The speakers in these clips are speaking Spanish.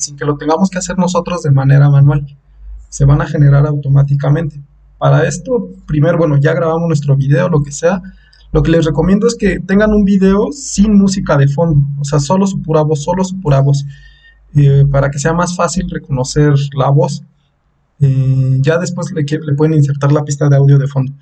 sin que lo tengamos que hacer nosotros de manera manual. Se van a generar automáticamente. Para esto, primero, bueno, ya grabamos nuestro video, lo que sea. Lo que les recomiendo es que tengan un video sin música de fondo, o sea, solo su pura voz, solo su pura voz, eh, para que sea más fácil reconocer la voz. Eh, ya después le, le pueden insertar la pista de audio de fondo.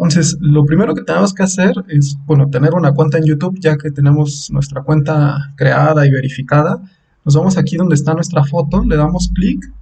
Entonces, lo primero que tenemos que hacer es, bueno, tener una cuenta en YouTube, ya que tenemos nuestra cuenta creada y verificada. Nos vamos aquí donde está nuestra foto, le damos clic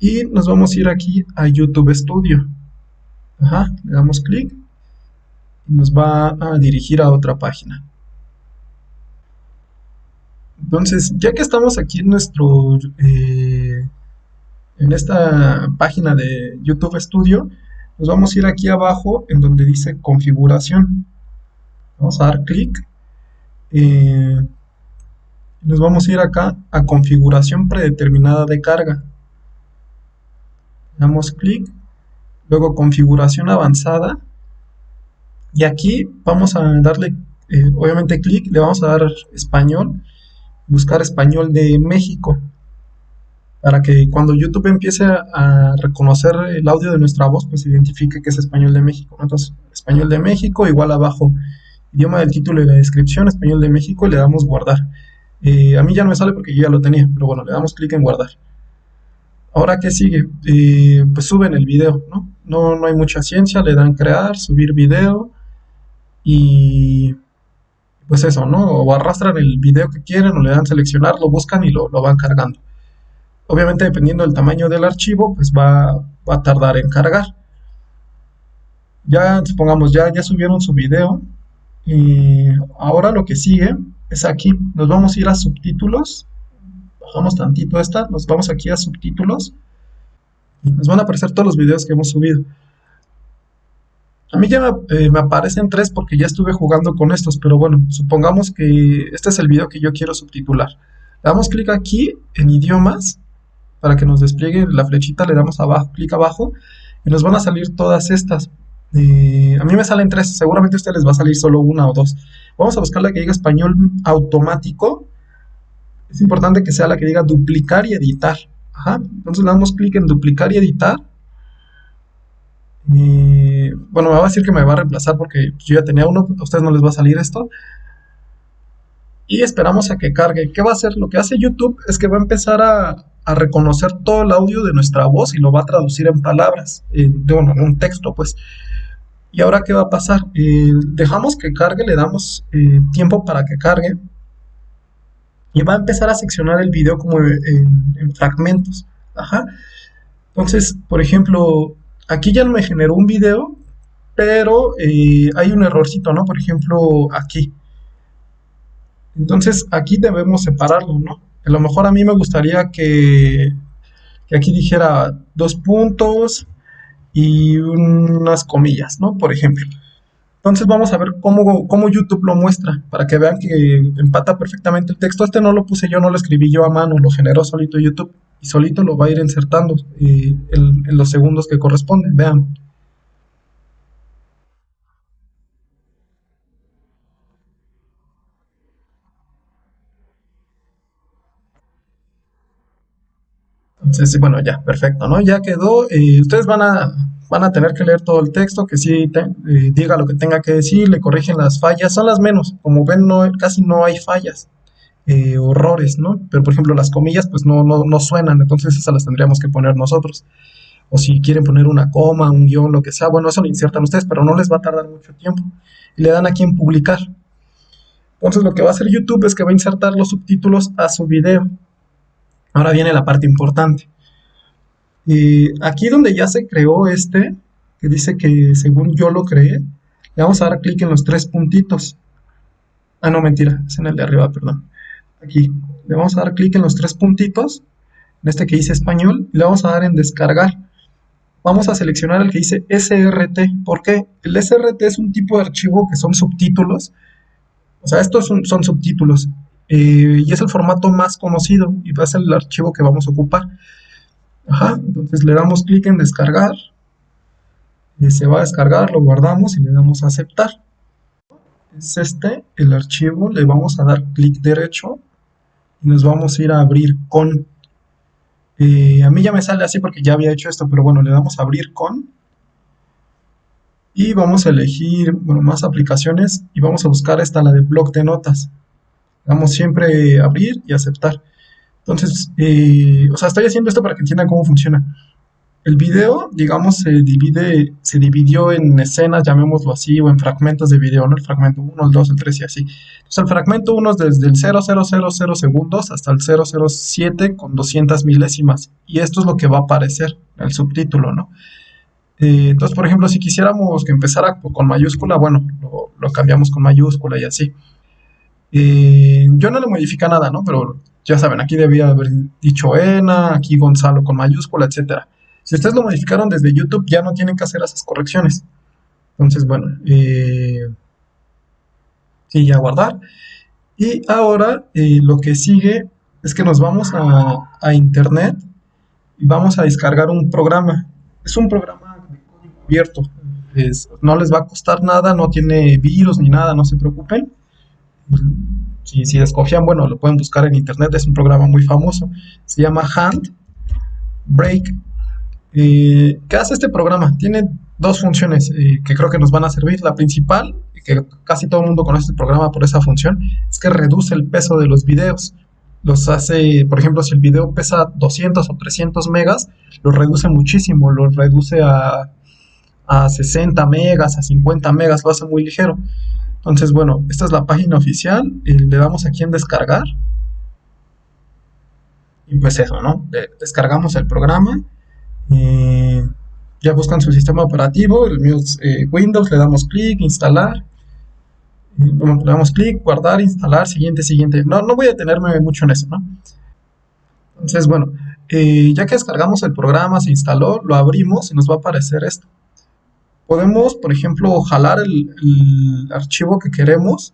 y nos vamos a ir aquí a YouTube Studio. Ajá, le damos clic y nos va a dirigir a otra página. Entonces, ya que estamos aquí en nuestro, eh, en esta página de YouTube Studio, nos vamos a ir aquí abajo en donde dice configuración. Vamos a dar clic. Eh, nos vamos a ir acá a configuración predeterminada de carga. Damos clic. Luego configuración avanzada. Y aquí vamos a darle, eh, obviamente, clic. Le vamos a dar español. Buscar español de México para que cuando YouTube empiece a, reconocer el audio de nuestra voz, pues identifique que es español de México. Entonces, español de México, igual abajo, idioma del título y la descripción, español de México, le damos guardar. A mí ya no me sale porque yo ya lo tenía, pero bueno, le damos clic en guardar. Ahora, ¿qué sigue? Pues suben el video, ¿no? ¿no? No hay mucha ciencia, le dan crear, subir video, y pues eso, ¿no? O arrastran el video que quieren, o le dan seleccionar, lo buscan y lo van cargando. Obviamente dependiendo del tamaño del archivo, pues va, a tardar en cargar. Ya, supongamos, ya, ya subieron su video. Ahora lo que sigue es aquí, nos vamos a ir a subtítulos. Bajamos tantito esta, nos vamos aquí a subtítulos. Y nos van a aparecer todos los videos que hemos subido. A mí ya me, eh, me, aparecen tres porque ya estuve jugando con estos, pero bueno, supongamos que este es el video que yo quiero subtitular. Le damos clic aquí en idiomas para que nos despliegue la flechita, le damos abajo, clic abajo y nos van a salir todas estas. Eh, a mí me salen tres, seguramente a ustedes les va a salir solo una o dos. Vamos a buscar la que diga español automático. Es importante que sea la que diga duplicar y editar. Entonces le damos clic en duplicar y editar. bueno, me va a decir que me va a reemplazar porque yo ya tenía uno, a ustedes no les va a salir esto. Y esperamos a que cargue. ¿Qué va a hacer? Lo que hace YouTube es que va a empezar a, reconocer todo el audio de nuestra voz y lo va a traducir en palabras, en, bueno, en un texto, pues. ¿Y ahora qué va a pasar? Eh, dejamos que cargue, le damos eh, tiempo para que cargue y va a empezar a seccionar el video como en, fragmentos. Ajá. Entonces, por ejemplo, aquí ya no me generó un video, pero eh, hay un errorcito, ¿no? Por ejemplo, aquí. Entonces, aquí debemos separarlo, ¿no? A lo mejor a mí me gustaría que, aquí dijera dos puntos y unas comillas, ¿no? Por ejemplo. Entonces vamos a ver cómo, cómo, YouTube lo muestra, para que vean que empata perfectamente el texto. Este no lo puse yo, no lo escribí yo a mano, lo generó solito YouTube y solito lo va a ir insertando eh, en los segundos que corresponden. Vean. Entonces, bueno, ya, perfecto, ¿no? Ya quedó. y ustedes van a, van a tener que leer todo el texto, que sí eh, diga lo que tenga que decir, le corrigen las fallas, son las menos. Como ven, no, casi no hay fallas, eh, horrores, ¿no? Pero, por ejemplo, las comillas, pues no, no, no suenan, entonces esas las tendríamos que poner nosotros. O si quieren poner una coma, un guion, lo que sea, bueno, eso lo insertan ustedes, pero no les va a tardar mucho tiempo. Y le dan aquí en publicar. Entonces lo que va a hacer YouTube es que va a insertar los subtítulos a su video. Ahora viene la parte importante. Y aquí donde ya se creó este, que dice que según yo lo creé, le vamos a dar clic en los tres puntitos. Ah, no, mentira, es en el de arriba, perdón. Aquí, le vamos a dar clic en los tres puntitos, en este que dice español, y le vamos a dar en descargar. Vamos a seleccionar el que dice SRT. ¿Por qué? El SRT es un tipo de archivo que son subtítulos. O sea, estos son subtítulos. Eh, y es el formato más conocido y va a ser el archivo que vamos a ocupar. Ajá, entonces le damos clic en descargar, se va a descargar, lo guardamos y le damos a aceptar. Es este el archivo, le vamos a dar clic derecho y nos vamos a ir a abrir con. Eh, a mí ya me sale así porque ya había hecho esto, pero bueno, le damos a abrir con. Y vamos a elegir, bueno, más aplicaciones y vamos a buscar esta, la de blog de notas. Damos siempre abrir y aceptar. Entonces, eh, o sea, estoy haciendo esto para que entiendan cómo funciona. El video, digamos, se divide, se dividió en escenas, llamémoslo así, o en fragmentos de video, ¿no? El fragmento 1, el 2, el 3 y así. Entonces, el fragmento 1 es desde el 0000 segundos hasta el 007 con 200 milésimas. Y esto es lo que va a aparecer en el subtítulo, ¿no? Eh, entonces, por ejemplo, si quisiéramos que empezara con mayúscula, bueno, lo, cambiamos con mayúscula y así. Yo no le modifica nada, ¿no? Pero ya saben, aquí debía haber dicho ENA, aquí Gonzalo con mayúscula, etcétera. Si ustedes lo modificaron desde YouTube, ya no tienen que hacer esas correcciones. Entonces, bueno, eh, sí, ya guardar. Y ahora eh, lo que sigue es que nos vamos a, Internet y vamos a descargar un programa. Es un programa abierto. no les va a costar nada, no tiene virus ni nada, no se preocupen. Si, si bueno, lo pueden buscar en internet, es un programa muy famoso. Se llama Hand Break ¿Qué hace este programa? Tiene dos funciones eh, que creo que nos van a servir. La principal, que casi todo el mundo conoce el programa por esa función, es que reduce el peso de los videos. Los hace, por ejemplo, si el video pesa 200 o 300 megas, lo reduce muchísimo, lo reduce a, a 60 megas, a 50 megas, lo hace muy ligero. Entonces, bueno, esta es la página oficial, y le damos aquí en descargar. Y pues eso, ¿no? Descargamos el programa ya buscan su sistema operativo, el mío es eh, Windows, le damos clic, instalar, le damos clic, guardar, instalar, siguiente, siguiente. No, no voy a detenerme mucho en eso, ¿no? Entonces, bueno, eh, ya que descargamos el programa, se instaló, lo abrimos y nos va a aparecer esto. Podemos, por ejemplo, jalar el, archivo que queremos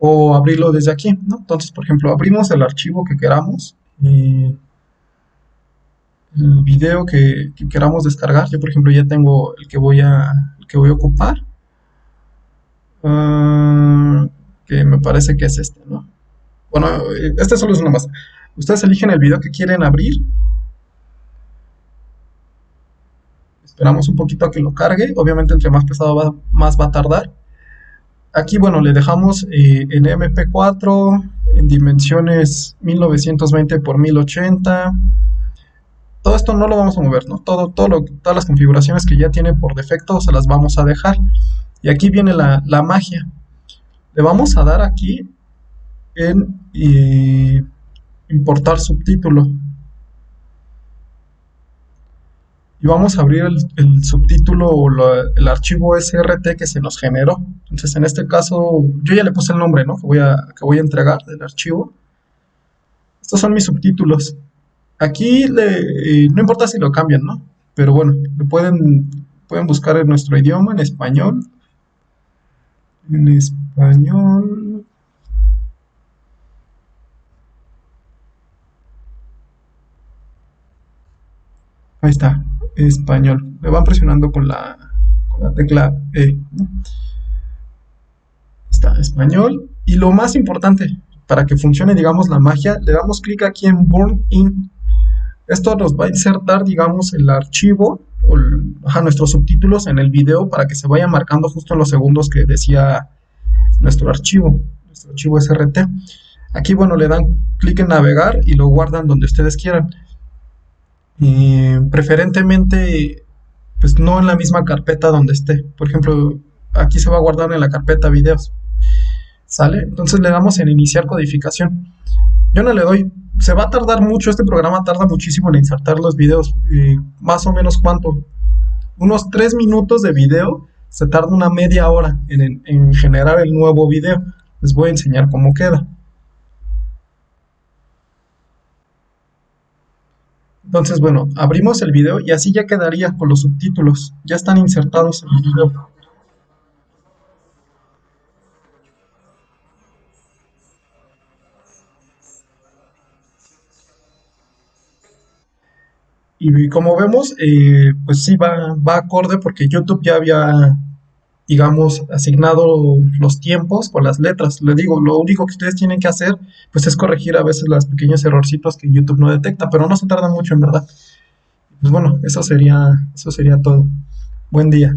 o abrirlo desde aquí, ¿no? Entonces, por ejemplo, abrimos el archivo que queramos y el video que, queramos descargar. Yo, por ejemplo, ya tengo el que voy a, que voy a ocupar. Ah, que me parece que es este, ¿no? Bueno, este solo es una más. Ustedes eligen el video que quieren abrir. Esperamos un poquito a que lo cargue. Obviamente, entre más pesado más va a tardar. Aquí, bueno, le dejamos eh, en MP4 en dimensiones 1920 x 1080 todo esto no lo vamos a mover, ¿no? Todo, todas las configuraciones que ya tiene por defecto se las vamos a dejar. Y aquí viene la, magia. Le vamos a dar aquí en eh, importar subtítulo. Y vamos a abrir el, subtítulo o el archivo SRT que se nos generó. Entonces en este caso yo ya le puse el nombre, ¿no? Que voy a, que voy a entregar del archivo. Estos son mis subtítulos. Aquí le, eh, no importa si lo cambian, ¿no? Pero bueno, pueden, pueden buscar en nuestro idioma, en español. En español. Ahí está, español. Le van presionando con la, con la tecla E. Está, español. Y lo más importante, para que funcione, digamos, la magia, le damos clic aquí en Burn In esto nos va a insertar, digamos, el archivo o nuestros subtítulos en el video para que se vaya marcando justo en los segundos que decía nuestro archivo, nuestro archivo SRT. Aquí, bueno, le dan clic en navegar y lo guardan donde ustedes quieran. Preferentemente, pues no en la misma carpeta donde esté. Por ejemplo, aquí se va a guardar en la carpeta videos. ¿Sale? Entonces le damos en iniciar codificación. Yo no le doy se va a tardar mucho, este programa tarda muchísimo en insertar los videos, eh, más o menos cuánto, unos 3 minutos de video, se tarda una media hora en, en generar el nuevo video, les voy a enseñar cómo queda. Entonces, bueno, abrimos el video y así ya quedaría con los subtítulos, ya están insertados en el video. Y como vemos, eh, pues sí va, va acorde porque YouTube ya había digamos, asignado los tiempos con las letras. Le digo, lo único que ustedes tienen que hacer, pues es corregir a veces los pequeños errorcitos que YouTube no detecta, pero no se tarda mucho en verdad. Pues bueno, eso sería, eso sería todo. Buen día.